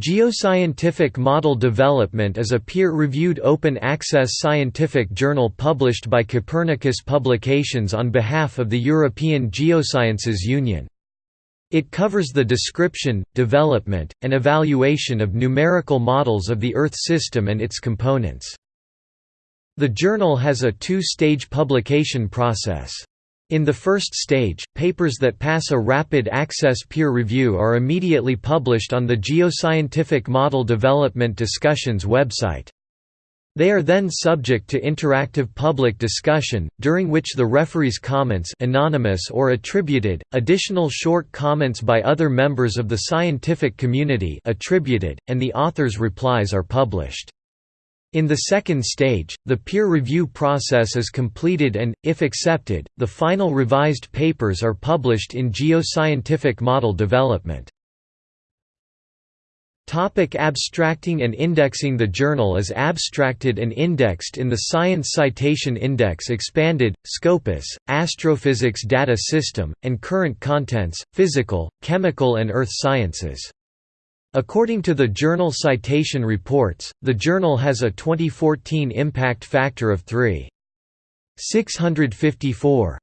Geoscientific Model Development is a peer-reviewed open-access scientific journal published by Copernicus Publications on behalf of the European Geosciences Union. It covers the description, development, and evaluation of numerical models of the Earth system and its components. The journal has a two-stage publication process. In the first stage, papers that pass a rapid access peer review are immediately published on the Geoscientific Model Development Discussions website. They are then subject to interactive public discussion, during which the referee's comments anonymous or attributed, additional short comments by other members of the scientific community attributed, and the author's replies are published. In the second stage, the peer review process is completed and, if accepted, the final revised papers are published in geoscientific model development. Topic abstracting and indexing The journal is abstracted and indexed in the Science Citation Index Expanded, Scopus, Astrophysics Data System, and Current Contents, Physical, Chemical and Earth Sciences. According to the Journal Citation Reports, the journal has a 2014 impact factor of 3.654.